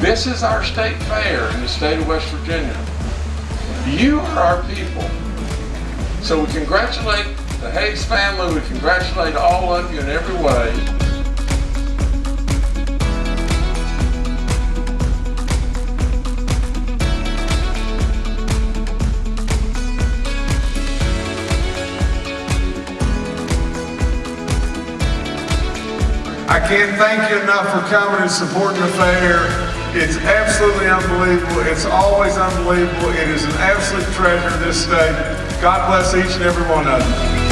This is our state fair in the state of West Virginia. You are our people. So we congratulate the Hayes family, we congratulate all of you in every way. I can't thank you enough for coming and supporting the fair. It's absolutely unbelievable. It's always unbelievable. It is an absolute treasure this state. God bless each and every one of you.